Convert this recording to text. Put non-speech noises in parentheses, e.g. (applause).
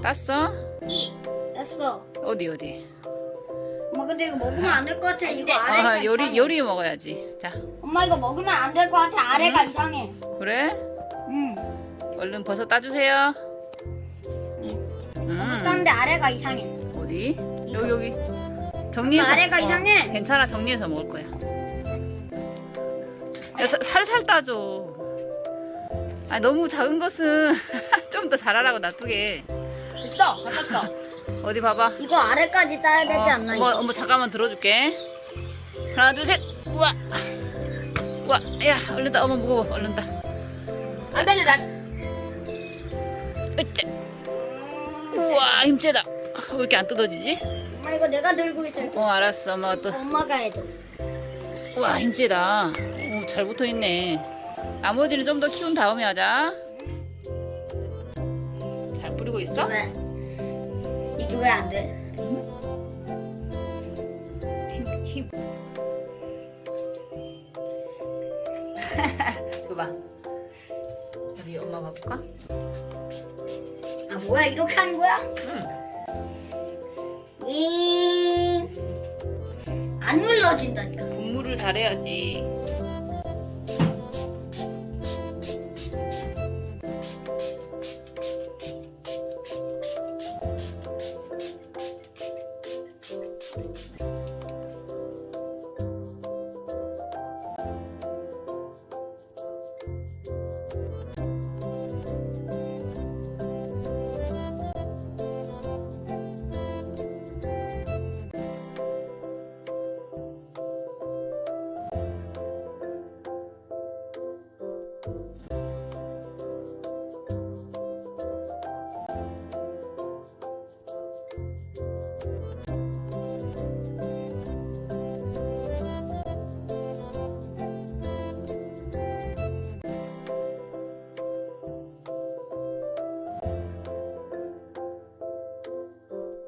땄어. 땄어? 이. 됐어. 어디 어디? 엄마 근데 이거 먹으면 안 될 것 같아. 이거 돼. 아래가 아, 요리 이상해. 요리 먹어야지. 자, 엄마 이거 먹으면 안 될 것 같아. 아래가 이상해. 그래? 응. 얼른 버섯 따주세요. 버섯 음, 땄는데 아래가 이상해. 어디? 여기 여기. 정리해서. 아래가 이상해. 괜찮아, 정리해서 먹을 거야. 야, 사- 살살 따줘. 아, 너무 작은 것은 (laughs) 좀 더 잘하라고 놔두게. 됐어. 다 땄어. 어디 봐봐. 이거 아래까지 따야 되지 어, 않나? 어머, 이거? 어머, 잠깐만 들어줄게. 하나, 둘, 셋. 우와. 우와, 야, 얼른 따. 어머, 무거워. 얼른 따. 안 달려, 나. 으쌰. 우와, 힘세다. 왜 이렇게 안 뜯어지지? 엄마 이거 내가 들고 있을게. 어, 알았어. 엄마가 또. 엄마가 해줘. 우와, 힘세다. 오, 잘 붙어 있네. 나머지는 좀 더 키운 다음에 하자. 잘 뿌리고 있어? 왜? 이게 왜 안 돼? 힘, 힘. (laughs) 봐봐. 어디 엄마 봐볼까? 아 뭐야 이렇게 하는 거야? 응. 윙. 안 눌러진다니까. 분무를 잘해야지.